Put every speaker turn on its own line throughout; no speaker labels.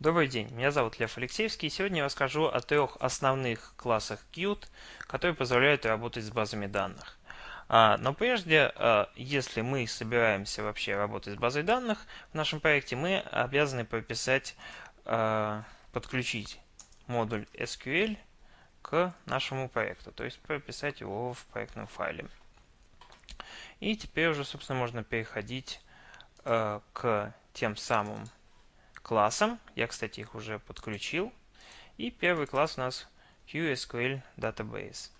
Добрый день, меня зовут Лев Алексеевский, и сегодня я расскажу о трех основных классах Qt, которые позволяют работать с базами данных. А, но прежде, а, если мы собираемся вообще работать с базой данных в нашем проекте, мы обязаны прописать, а, подключить модуль SQL к нашему проекту, то есть прописать его в проектном файле. И теперь уже, собственно, можно переходить к тем самым классам. Я, кстати, их уже подключил. И первый класс у нас QSQL Database.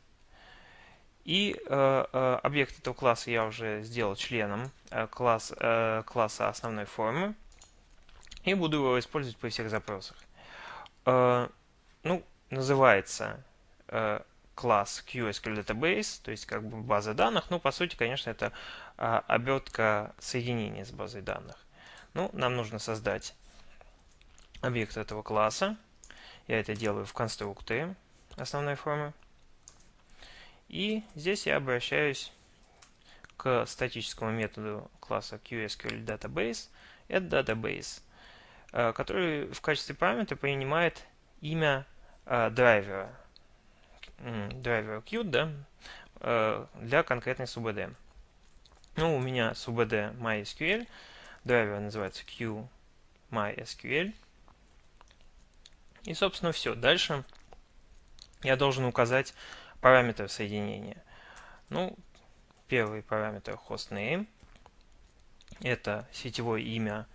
И э, э, объект этого класса я уже сделал членом э, класс, э, класса основной формы. И буду его использовать при всех запросах. Э, ну, называется э, класс QSQL Database, то есть как бы база данных. Ну, по сути, конечно, это э, обертка соединения с базой данных. Ну, нам нужно создать объект этого класса. Я это делаю в конструкторе основной формы. И здесь я обращаюсь к статическому методу класса QSQLDatabase. Это database, э, который в качестве параметра принимает имя э, драйвера, драйвера Qt, да, э, для конкретной SUBD. Ну, у меня SUBD MySQL, драйвер называется QMySQL. И, собственно, все. Дальше я должен указать параметры соединения. Ну, первый параметр hostname. Это сетевое имя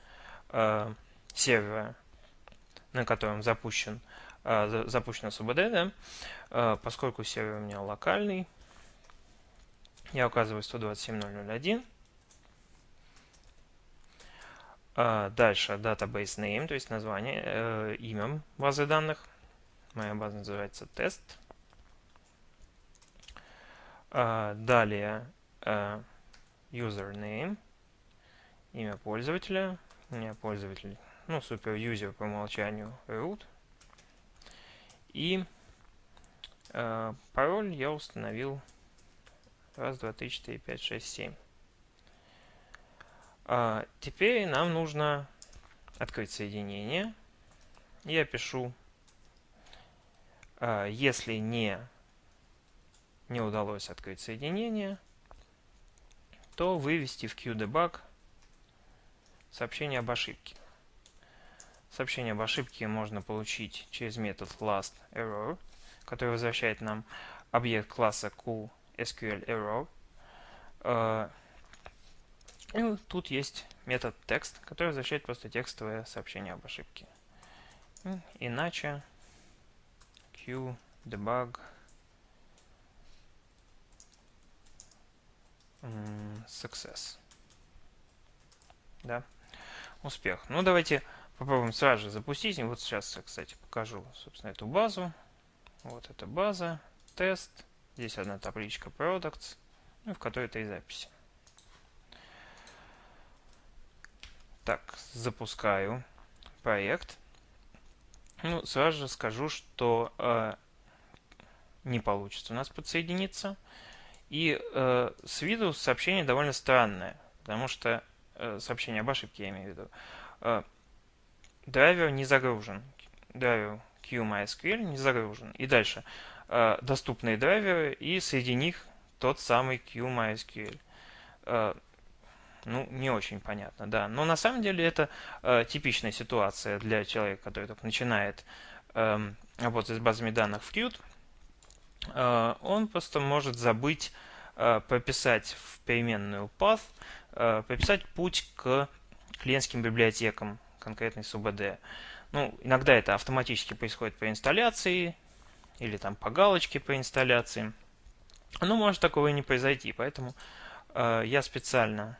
э, сервера, на котором запущен, э, запущена SUBD. Да? Э, поскольку сервер у меня локальный, я указываю 127.0.0.1. А, дальше database name, то есть название, э, имя базы данных. Моя база называется тест. А, далее э, username, имя пользователя. У меня пользователь, ну, супер юзер по умолчанию root. И э, пароль я установил раз, два, три, четыре, пять, шесть, семь. А, теперь нам нужно открыть соединение. Я пишу, а, если не, не удалось открыть соединение, то вывести в QDebug сообщение об ошибке. Сообщение об ошибке можно получить через метод lastError, который возвращает нам объект класса QSQLError. И вот тут есть метод text, который возвращает просто текстовое сообщение об ошибке. Иначе q debug success. Да, успех. Ну, давайте попробуем сразу же запустить. Вот сейчас, кстати, покажу, собственно, эту базу. Вот эта база, тест. Здесь одна табличка products, ну, в которой три записи. Так, запускаю проект. Ну, сразу же скажу, что э, не получится у нас подсоединиться. И э, с виду сообщение довольно странное, потому что э, сообщение об ошибке я имею в виду. Э, драйвер не загружен. Драйвер QMySQL не загружен. И дальше э, доступные драйверы и среди них тот самый QMySQL. Э, ну, не очень понятно, да. Но на самом деле это э, типичная ситуация для человека, который только начинает э, работать с базами данных в Qt. Э, он просто может забыть э, прописать в переменную path, э, прописать путь к клиентским библиотекам конкретной SUBD. Ну, иногда это автоматически происходит по инсталляции или там по галочке по инсталляции. Но может такого и не произойти, поэтому э, я специально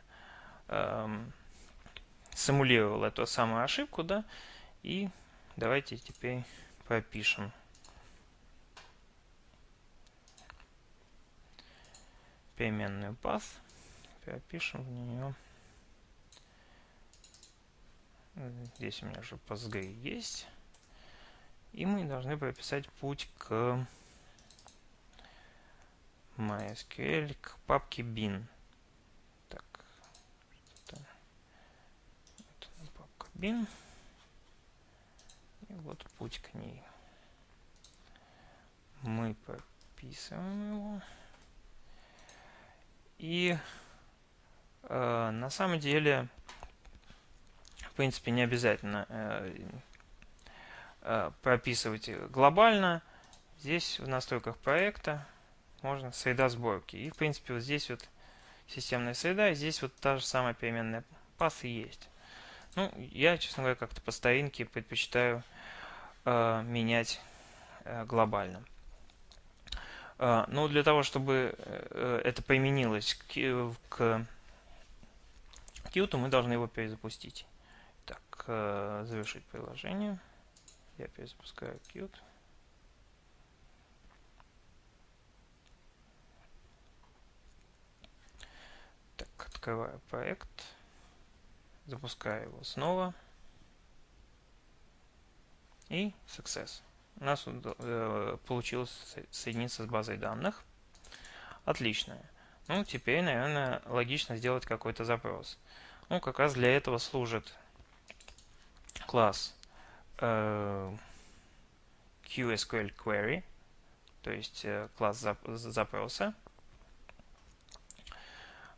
симулировал эту самую ошибку, да, и давайте теперь пропишем. переменную path, пропишем в нее. Здесь у меня уже PostgRe есть. И мы должны прописать путь к MySQL, к папке bin. Bin. вот путь к ней. Мы прописываем его. И э, на самом деле, в принципе, не обязательно э, э, прописывать глобально. Здесь в настройках проекта можно среда сборки. И, в принципе, вот здесь вот системная среда, и здесь вот та же самая переменная пас есть. Ну, я, честно говоря, как-то по старинке предпочитаю э, менять э, глобально. Э, но для того, чтобы э, это применилось к, э, к Qt, мы должны его перезапустить. Так, э, завершить приложение. Я перезапускаю Qt. Так, открываю проект. Запускаю его снова. И success. У нас э, получилось соединиться с базой данных. Отлично. Ну, теперь, наверное, логично сделать какой-то запрос. Ну, как раз для этого служит класс э, QSQL Query, то есть э, класс зап запроса.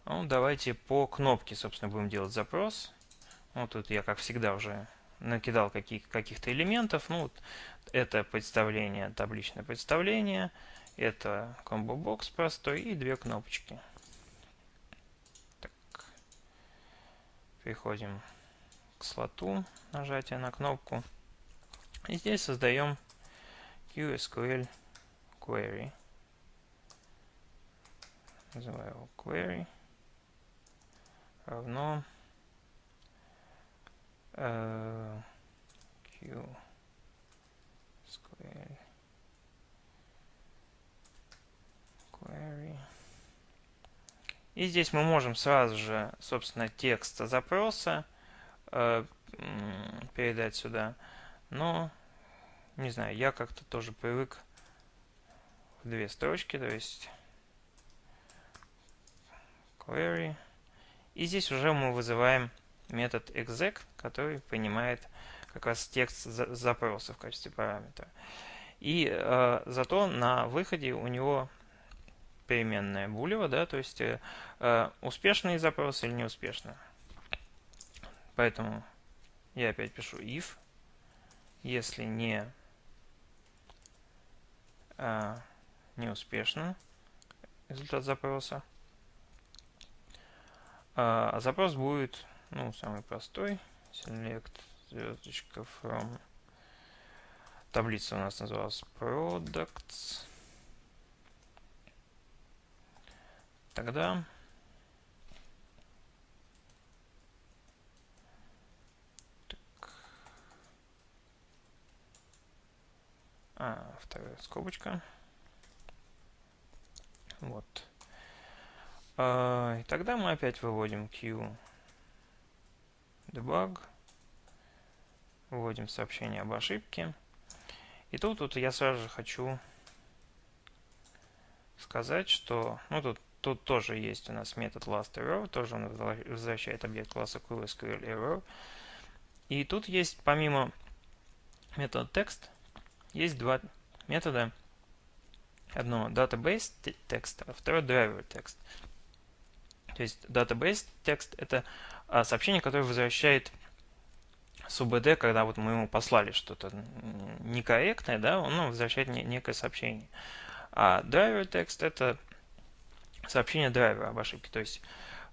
Ну, давайте по кнопке, собственно, будем делать запрос. Вот тут я, как всегда, уже накидал каких, каких-то элементов. Ну, вот это представление, табличное представление. Это комбо-бокс простой и две кнопочки. Так. Переходим к слоту, нажатие на кнопку. И здесь создаем QSQL query. Называю его query равно uh, q square query. И здесь мы можем сразу же, собственно, текст запроса э, передать сюда. Но, не знаю, я как-то тоже привык в две строчки, то есть query. И здесь уже мы вызываем метод exec, который принимает как раз текст запроса в качестве параметра. И э, зато на выходе у него переменная булева, да, то есть э, э успешный запрос или неуспешный. Поэтому я опять пишу if, если не э, неуспешно результат запроса. А, а запрос будет ну, самый простой. Select звездочка from. Таблица у нас называлась products. Тогда. А, вторая скобочка. Вот. А, и тогда мы опять выводим Q debug, вводим сообщение об ошибке. И тут, тут я сразу же хочу сказать, что ну, тут, тут тоже есть у нас метод lastError, тоже он возвращает объект класса QSQL И тут есть, помимо метода text, есть два метода. Одно database text, а второе driver text. То есть database текст это сообщение, которое возвращает с УБД, когда вот мы ему послали что-то некорректное, да, он нам возвращает некое сообщение. А driver текст это сообщение драйвера об ошибке. То есть,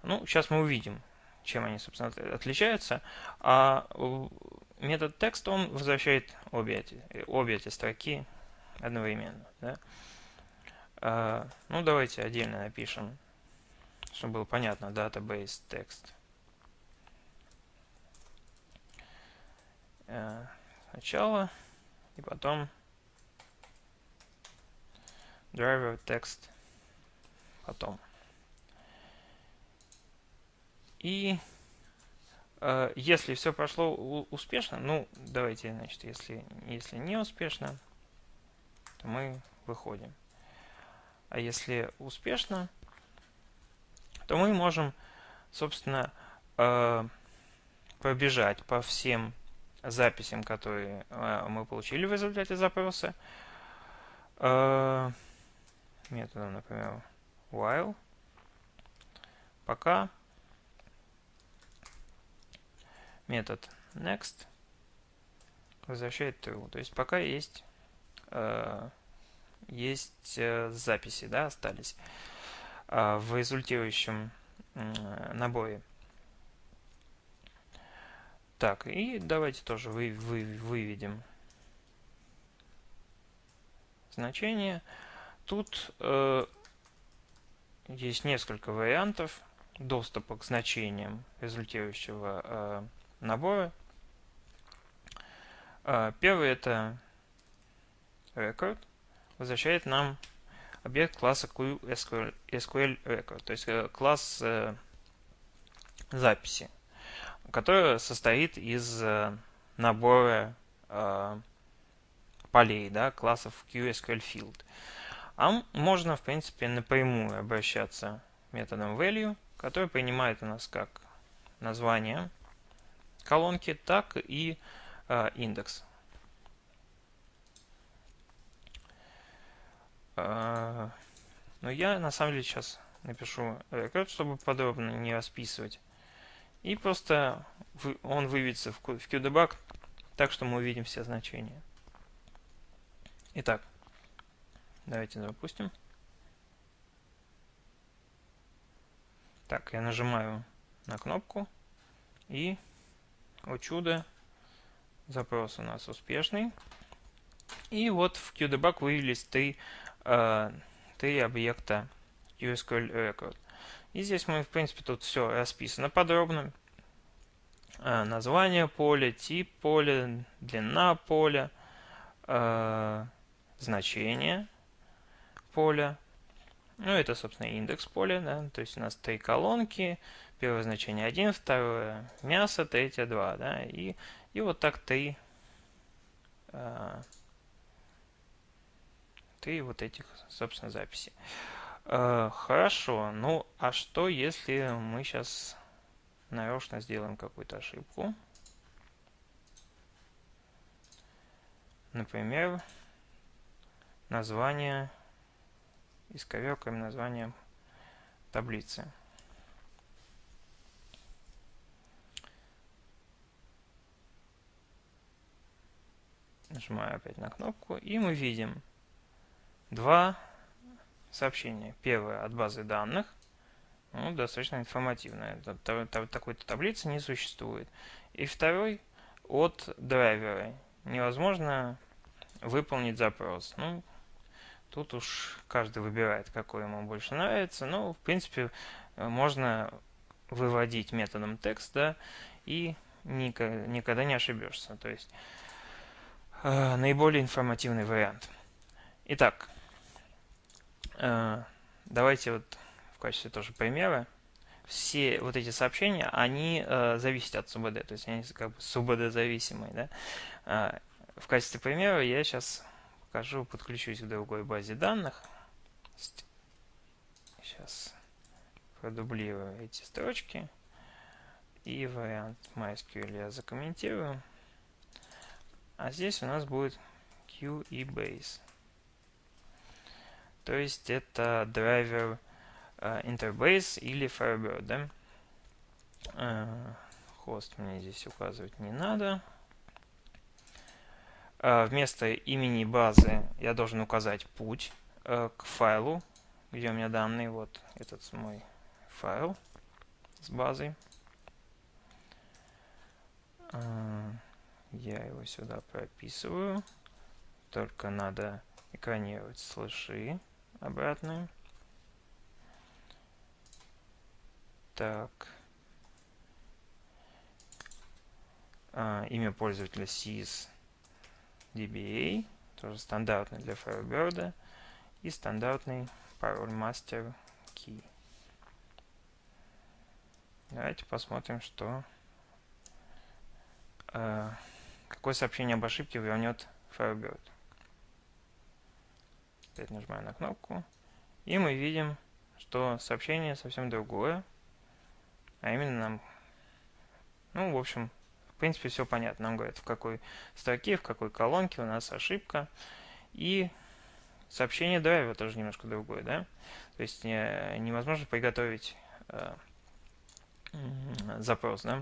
ну, сейчас мы увидим, чем они, собственно, отличаются. А метод текст, он возвращает обе эти, обе эти строки одновременно. Да? А, ну, давайте отдельно напишем чтобы было понятно, database text. Э, сначала и потом driver text потом. И э, если все прошло успешно, ну, давайте, значит, если, если не успешно, то мы выходим. А если успешно, то мы можем, собственно, э, пробежать по всем записям, которые э, мы получили в результате запроса. Э, методом, например, while. Пока. Метод next возвращает true. То есть пока есть э, есть записи, да, остались в результирующем наборе. Так, и давайте тоже вы, вы, выведем значение. Тут э, есть несколько вариантов доступа к значениям результирующего э, набора. Э, первый это record, возвращает нам объект класса QSQL record, то есть э, класс э, записи которая состоит из э, набора э, полей, да, классов QSQL Field. А можно, в принципе, напрямую обращаться методом value, который принимает у нас как название колонки, так и э, индекс. Э, но я на самом деле сейчас напишу рекорд, чтобы подробно не расписывать и просто он выведется в QDebug так, что мы увидим все значения. Итак, давайте запустим. Так, я нажимаю на кнопку. И, о чудо, запрос у нас успешный. И вот в QDebug вывелись три, э, три объекта USQL Record. И здесь мы, в принципе, тут все расписано подробно. А, название поля, тип поля, длина поля, э, значение поля. Ну, это, собственно, индекс поля, да, то есть у нас три колонки, первое значение 1, второе мясо, третье 2, да, и, и вот так три, э, три вот этих, собственно, записи. Э, хорошо, ну а что если мы сейчас нарочно сделаем какую-то ошибку? Например, название, исковеркаем название таблицы. Нажимаю опять на кнопку, и мы видим два сообщение. Первое от базы данных. Ну, достаточно информативное. Такой-то таблицы не существует. И второй от драйвера. Невозможно выполнить запрос. Ну, тут уж каждый выбирает, какой ему больше нравится. Но, в принципе, можно выводить методом текст, да, и никогда не ошибешься. То есть, э, наиболее информативный вариант. Итак, Э, давайте вот в качестве тоже примера. Все вот эти сообщения, они э, зависят от СУБД, то есть они как бы СУБД зависимые. Да? Э, в качестве примера я сейчас покажу, подключусь к другой базе данных. Сейчас продублирую эти строчки. И вариант MySQL я закомментирую. А здесь у нас будет Q и Base. То есть это драйвер Interbase или Firebird, да? Uh, хост мне здесь указывать не надо. Uh, вместо имени базы я должен указать путь к файлу, где у меня данные. Вот этот мой файл с базой. Я его сюда прописываю. Только надо экранировать слэши обратную. Так. А, имя пользователя sys DBA, тоже стандартный для Firebird, и стандартный пароль master key. Давайте посмотрим, что э, какое сообщение об ошибке вернет Firebird. Опять нажимаю на кнопку. И мы видим, что сообщение совсем другое. А именно нам, ну, в общем, В принципе, все понятно. Нам говорят, в какой строке, в какой колонке у нас ошибка. И сообщение драйва тоже немножко другое, да? То есть невозможно приготовить запрос, да?